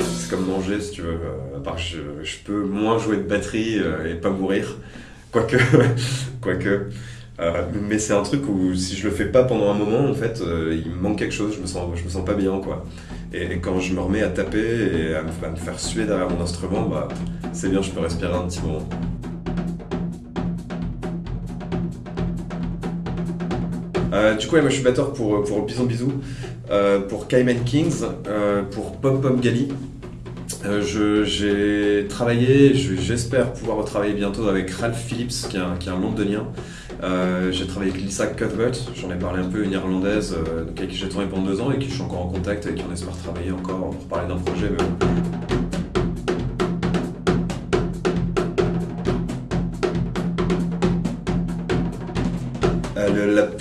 C'est comme manger si tu veux, à part je, peux moins jouer de batterie euh, et pas mourir, quoique. Euh, mais c'est un truc où si je le fais pas pendant un moment, en fait, euh, il me manque quelque chose, je me sens, je me sens pas bien, quoi. Et, quand je me remets à taper et à me, à me faire suer derrière mon instrument, bah, c'est bien, je peux respirer un petit moment. Euh, du coup, moi je suis batteur pour, pour Bison Bisou, euh, pour Cayman Kings, euh, pour Pom Pom Gali. Euh, J'ai travaillé, je- j'espère pouvoir retravailler bientôt avec Ralph Phillips, qui est un, qui est un londonien. Euh, j'ai travaillé avec Lisa Cuthbert, j'en ai parlé un peu, une irlandaise euh, avec qui j'ai tourné pendant deux ans et qui je suis encore en contact, avec qui on espère travailler encore pour parler d'un projet.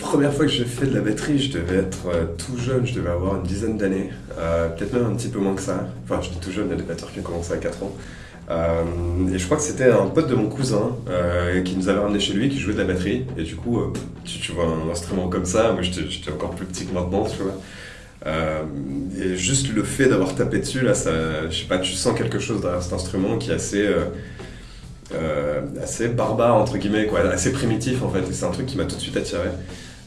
Première fois que j'ai fait de la batterie, je devais être euh, tout jeune, je devais avoir une dizaine d'années, euh, peut-être même un petit peu moins que ça. Enfin, j'étais tout jeune, il y a des batteurs qui ont commencé à 4 ans. Euh, et je crois que c'était un pote de mon cousin qui nous avait ramené chez lui, qui jouait de la batterie. Et du coup, tu, vois un instrument comme ça, moi j'étais encore plus petit que maintenant, tu vois. Et juste le fait d'avoir tapé dessus, là, ça, je sais pas, tu sens quelque chose derrière cet instrument qui est assez, assez barbare, entre guillemets, quoi, assez primitif en fait. Et c'est un truc qui m'a tout de suite attiré.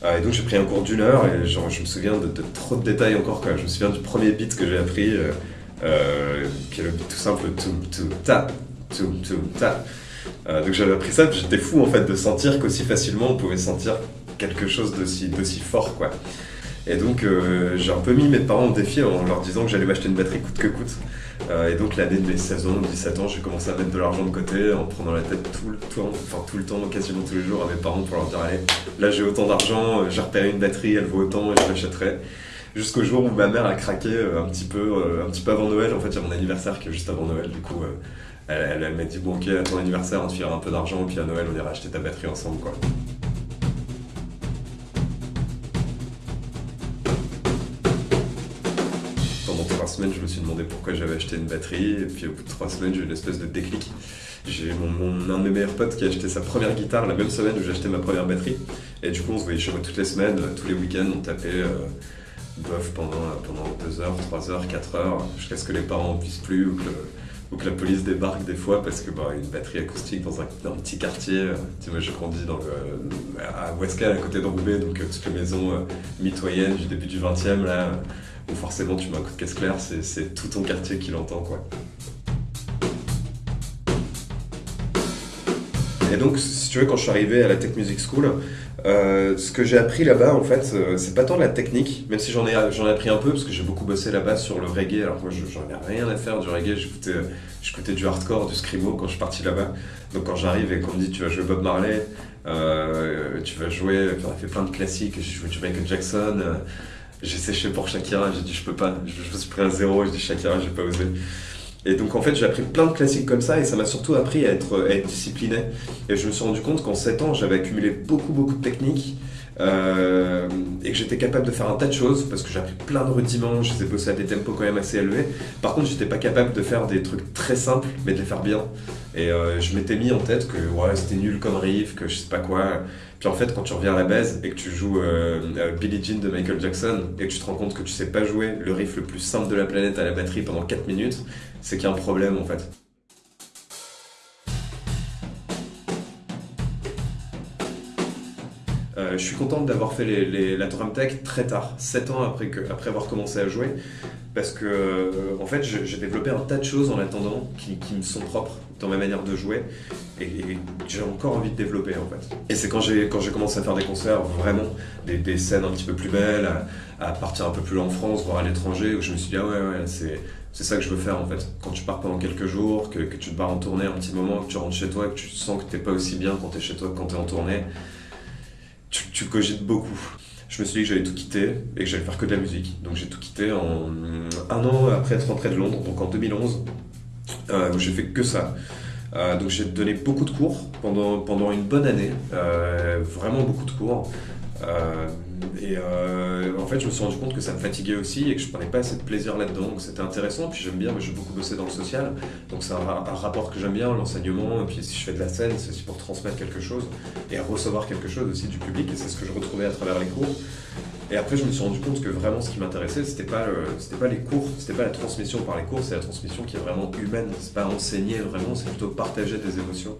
Euh, et donc j'ai pris un cours d'une heure et genre, je me souviens de, trop de détails encore. Quoi. Je me souviens du premier beat que j'ai appris, euh, euh, qui est le beat tout simple, tout, tout, ta, tout, tout, ta. Euh, donc j'avais appris ça, j'étais fou en fait de sentir qu'aussi facilement on pouvait sentir quelque chose d'aussi d'aussi fort quoi. Et donc euh, j'ai un peu mis mes parents au défi en leur disant que j'allais m'acheter une batterie coûte que coûte. Euh, et donc l'année de mes 16 ans, 17 ans, j'ai commencé à mettre de l'argent de côté en prenant la tête tout le temps, enfin tout le temps, quasiment tous les jours à mes parents pour leur dire allez, là j'ai autant d'argent, euh, j'ai repéré une batterie, elle vaut autant et je l'achèterai. Jusqu'au jour où ma mère a craqué un petit peu, un petit peu avant Noël. En fait, il y a mon anniversaire qui est juste avant Noël. Du coup, elle, m'a dit bon ok, à ton anniversaire, on te filera un peu d'argent, puis à Noël, on ira acheter ta batterie ensemble, quoi. Trois semaines, je me suis demandé pourquoi j'avais acheté une batterie, et puis au bout de trois semaines, j'ai eu une espèce de déclic. J'ai mon, mon- un de mes meilleurs potes qui a acheté sa première guitare la même semaine où j'ai acheté ma première batterie, et du coup, on se voyait chez moi toutes les semaines, euh, tous les week-ends, on tapait euh, bof pendant, pendant 2 heures, 3 heures, 4 heures, jusqu'à ce que les parents en puissent plus ou que, la police débarque des fois parce que bah, une batterie acoustique dans un, dans un petit quartier, euh, tu sais, moi j'ai grandi dans à Ouescal, à côté de Roubaix, donc euh, toutes les maisons euh, mitoyennes du début du 20e, là, où forcément tu mets un coup de caisse claire, c'est tout ton quartier qui l'entend quoi. Et donc, si tu veux, quand je suis arrivé à la Tech Music School, euh, ce que j'ai appris là-bas, en fait, euh, c'est pas tant la technique, même si j'en ai, j'en ai appris un peu, parce que j'ai beaucoup bossé là-bas sur le reggae, alors moi, je- j'en ai rien à faire du reggae, j'écoutais, du hardcore, du screamo quand je suis parti là-bas. Donc quand j'arrive et qu'on me dit tu vas jouer Bob Marley, euh, tu vas jouer, on a fait plein de classiques, j'ai joué du Michael Jackson, j'ai séché pour Shakira, j'ai dit je peux pas, je, je suis pris un zéro, j'ai dit Shakira, j'ai pas osé. Et donc en fait j'ai appris plein de classiques comme ça et ça m'a surtout appris à être, à être discipliné. Et je me suis rendu compte qu'en 7 ans j'avais accumulé beaucoup beaucoup de techniques euh, et que j'étais capable de faire un tas de choses parce que j'ai appris plein de rudiments, je les ai bossés à des tempos quand même assez élevés. Par contre j'étais pas capable de faire des trucs très simples mais de les faire bien. Et euh, je m'étais mis en tête que ouais, c'était nul comme riff, que je sais pas quoi. Puis en fait, quand tu reviens à la base et que tu joues euh, euh, Billie Jean de Michael Jackson et que tu te rends compte que tu sais pas jouer le riff le plus simple de la planète à la batterie pendant 4 minutes, c'est qu'il y a un problème en fait. Je suis content d'avoir fait la drum tech très tard, 7 ans après, avoir commencé à jouer, parce que euh, en fait j'ai développé un tas de choses en attendant qui, me sont propres dans ma manière de jouer et, et j'ai encore envie de développer en fait. Et c'est quand j'ai commencé à faire des concerts vraiment des, scènes un petit peu plus belles, à, partir un peu plus loin en France, voire à l'étranger, où je me suis dit ah ouais ouais c'est ça que je veux faire en fait. Quand tu pars pendant quelques jours, que, tu te barres en tournée un petit moment, que tu rentres chez toi, que tu sens que t'es pas aussi bien quand t'es chez toi que quand t'es en tournée, tu, cogites beaucoup. Je me suis dit que j'allais tout quitter et que j'allais faire que de la musique. Donc j'ai tout quitté en un an après être rentré de Londres, donc en 2011, euh, où j'ai fait que ça. Euh, donc j'ai donné beaucoup de cours pendant, pendant une bonne année, euh, vraiment beaucoup de cours. Euh, et euh, en fait, je me suis rendu compte que ça me fatiguait aussi et que je prenais pas assez de plaisir là-dedans. Donc c'était intéressant. Puis j'aime bien, j'ai beaucoup bossé dans le social. Donc c'est un, rapport que j'aime bien, l'enseignement. Et puis si je fais de la scène, c'est aussi pour transmettre quelque chose et recevoir quelque chose aussi du public. Et c'est ce que je retrouvais à travers les cours. Et après, je me suis rendu compte que vraiment ce qui m'intéressait, c'était pas, c'était pas les cours, c'était pas la transmission par les cours, c'est la transmission qui est vraiment humaine. C'est pas enseigner vraiment, c'est plutôt partager des émotions.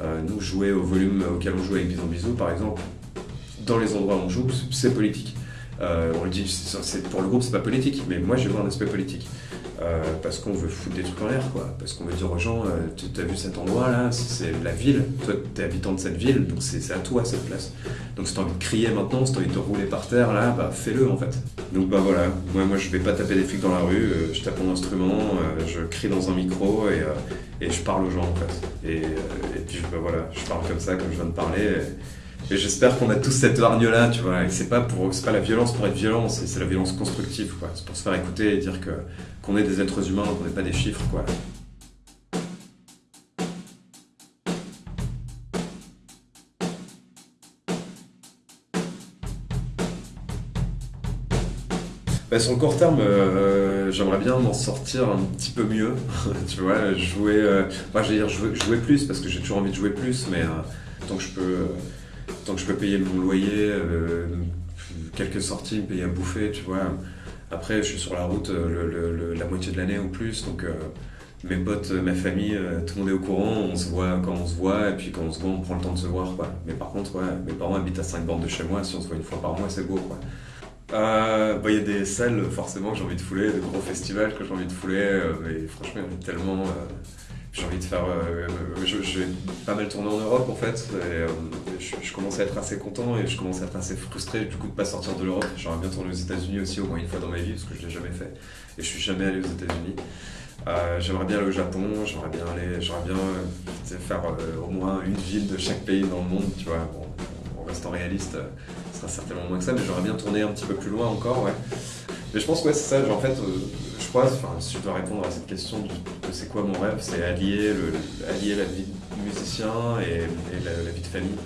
Euh, nous, jouer au volume auquel on joue avec Bison Bisou, par exemple, dans les endroits où on joue, c'est politique. Euh, on le dit, pour le groupe, c'est pas politique, mais moi, j'ai vois un aspect politique. Euh, parce qu'on veut foutre des trucs en l'air, quoi. Parce qu'on veut dire aux gens, euh, tu as vu cet endroit-là, c'est la ville, toi, t'es habitant de cette ville, donc c'est à toi cette place. Donc si t'as envie de crier maintenant, si t'as envie de rouler par terre, là, bah fais-le en fait. Donc bah voilà, moi, moi je vais pas taper des flics dans la rue, je tape mon instrument, je crie dans un micro et, je parle aux gens en fait. Et, puis bah voilà, je parle comme ça, comme je viens de parler. J'espère qu'on a tous cette hargne-là, tu vois. Et c'est pas pour, c'est pas la violence pour être violent, c'est la violence constructive, quoi. C'est pour se faire écouter et dire que qu'on est des êtres humains, qu'on n'est pas des chiffres, quoi. Bah, sur le court terme, euh, j'aimerais bien m'en sortir un petit peu mieux. tu vois, jouer. Euh, enfin, je dire jouer, jouer, plus parce que j'ai toujours envie de jouer plus, mais euh, tant que je peux tant que je peux payer mon loyer, euh, quelques sorties, me payer à bouffer, tu vois. Après, je suis sur la route euh, la moitié de l'année ou plus, donc euh, mes potes, ma famille, tout le monde est au courant, on se voit quand on se voit, et puis quand on se voit, on prend le temps de se voir, quoi. Mais par contre, ouais, mes parents habitent à 5 bornes de chez moi, si on se voit une fois par mois, c'est beau, quoi. Il bah, y a des salles forcément que j'ai envie de fouler, des gros festivals que j'ai envie de fouler, mais franchement il y tellement j'ai envie de faire. Euh, je, vais pas mal tourner en Europe en fait. Euh, je, commence à être assez content et je commence à être assez frustré du coup de pas sortir de l'Europe. J'aimerais bien tourner aux États-Unis aussi au moins une fois dans ma vie parce que je l'ai jamais fait et je suis jamais allé aux États-Unis. Euh, j'aimerais bien aller au Japon, j'aimerais bien aller, j'aimerais bien faire au moins une ville de chaque pays dans le monde, tu vois. En restant réaliste, ce sera certainement moins que ça, mais j'aimerais bien tourner un petit peu plus loin encore, ouais. Mais je pense que ouais, c'est ça, en fait, je crois, si je dois répondre à cette question c'est quoi mon rêve, c'est allier, allier la vie de musicien et, la, vie de famille.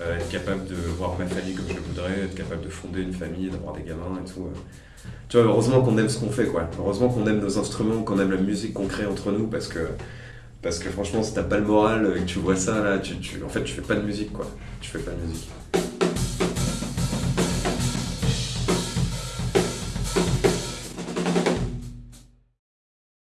Euh, être capable de voir ma famille comme je le voudrais, être capable de fonder une famille, d'avoir des gamins et tout. Euh. Tu vois, heureusement qu'on aime ce qu'on fait, quoi. Heureusement qu'on aime nos instruments, qu'on aime la musique qu'on crée entre nous, parce que, parce que franchement, si t'as pas le moral et que tu vois ça, là, tu, tu, en fait, tu fais pas de musique, quoi. Tu fais pas de musique.